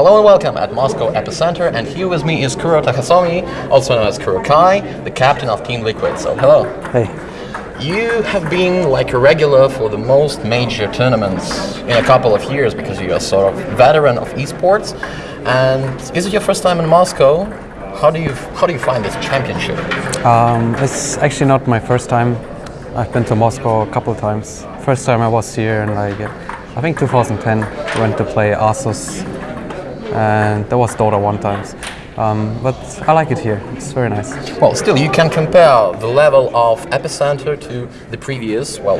Hello and welcome at Moscow Epicenter, and here with me is Kuro Takhasomi, also known as KuroKy, the captain of Team Liquid. So, hello. Hey. You have been like a regular for the most major tournaments in a couple of years because you are sort of veteran of esports. And is it your first time in Moscow? How do you how do you find this championship? Um, it's actually not my first time. I've been to Moscow a couple of times. First time I was here in like I think 2010. Went to play Asus and there was Dota one times. Um, but I like it here. It's very nice. Well, still, you can compare the level of Epicenter to the previous, well,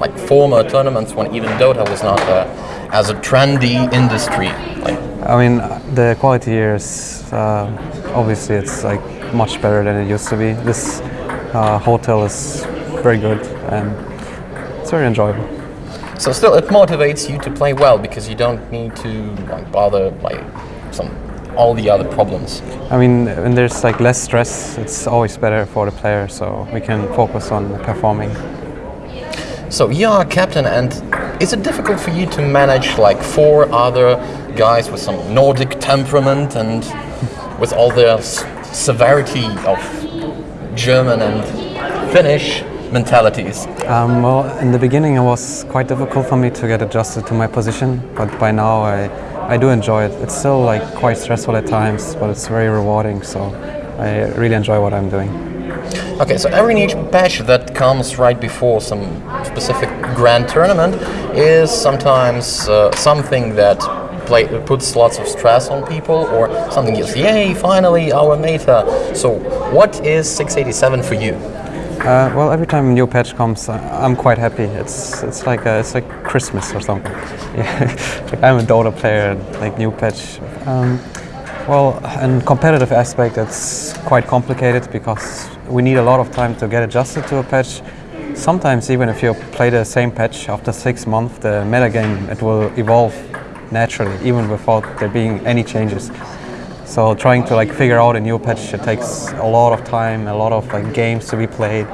like former tournaments when even Dota was not uh, as a trendy industry. Like, I mean, the quality here is uh, obviously it's like much better than it used to be. This uh, hotel is very good and it's very enjoyable. So still, it motivates you to play well because you don't need to like, bother like some all the other problems. I mean, when there's like less stress, it's always better for the player, so we can focus on performing. So you are a captain, and is it difficult for you to manage like four other guys with some Nordic temperament and with all the severity of German and Finnish mentalities? Um, well, in the beginning it was quite difficult for me to get adjusted to my position, but by now I, I do enjoy it. It's still like quite stressful at times, but it's very rewarding, so I really enjoy what I'm doing. Okay, so every niche patch that comes right before some specific grand tournament is sometimes uh, something that play, puts lots of stress on people or something is, yay, finally our meta. So what is 687 for you? Uh, well, every time a new patch comes, uh, I'm quite happy. It's it's like a, it's like Christmas or something. Like I'm a Dota player, like new patch. Um, well, in competitive aspect, it's quite complicated because we need a lot of time to get adjusted to a patch. Sometimes even if you play the same patch after six months, the metagame it will evolve naturally, even without there being any changes. So trying to like figure out a new patch, it takes a lot of time, a lot of like games to be played.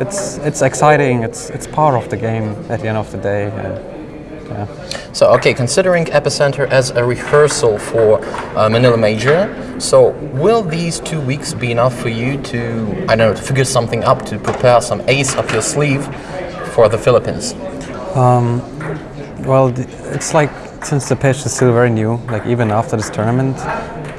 It's it's exciting. It's it's part of the game at the end of the day. And, yeah. So okay, considering Epicenter as a rehearsal for uh, Manila Major, so will these two weeks be enough for you to I don't know to figure something up to prepare some ace up your sleeve for the Philippines? Um, well, it's like since the patch is still very new, like even after this tournament,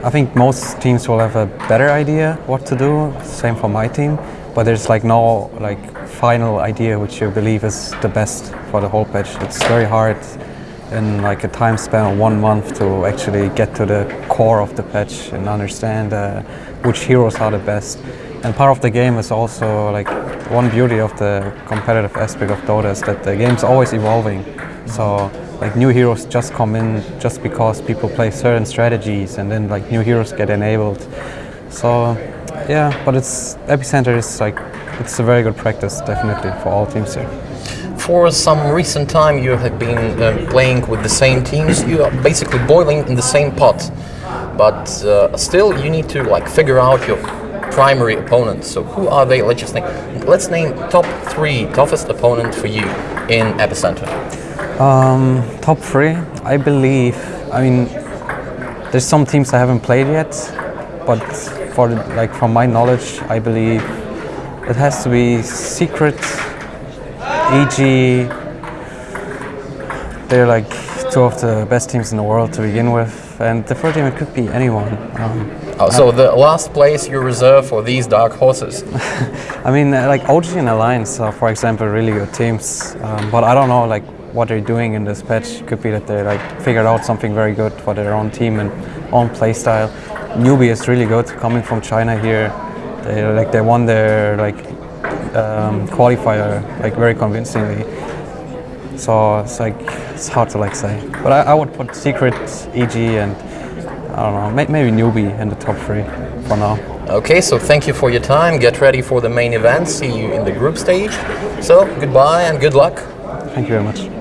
I think most teams will have a better idea what to do. Same for my team, but there's like no like final idea which you believe is the best for the whole patch. It's very hard in like a time span of one month to actually get to the core of the patch and understand uh, which heroes are the best. And part of the game is also like one beauty of the competitive aspect of Dota is that the game's always evolving. So like new heroes just come in just because people play certain strategies and then like new heroes get enabled. So yeah, but it's Epicenter is like it's a very good practice definitely for all teams here. For some recent time you have been uh, playing with the same teams, you are basically boiling in the same pot. But uh, still you need to like figure out your primary opponents. So who are they? Let's just name, let's name top three toughest opponents for you in Epicenter. Um, top three, I believe. I mean, there's some teams I haven't played yet, but for like from my knowledge, I believe it has to be Secret, EG. They're like two of the best teams in the world to begin with, and the third team it could be anyone. Um, oh, so the last place you reserve for these dark horses? I mean, like OG and Alliance are, for example, really good teams, um, but I don't know like what they're doing in this patch. Could be that they like figured out something very good for their own team and own playstyle. Newbee is really good coming from China here. They like they won their like um, qualifier like very convincingly. So it's like it's hard to like say, but I, I would put Secret, EG, and I don't know, may, maybe Newbee in the top three for now. Okay, so thank you for your time. Get ready for the main event. See you in the group stage. So goodbye and good luck. Thank you very much.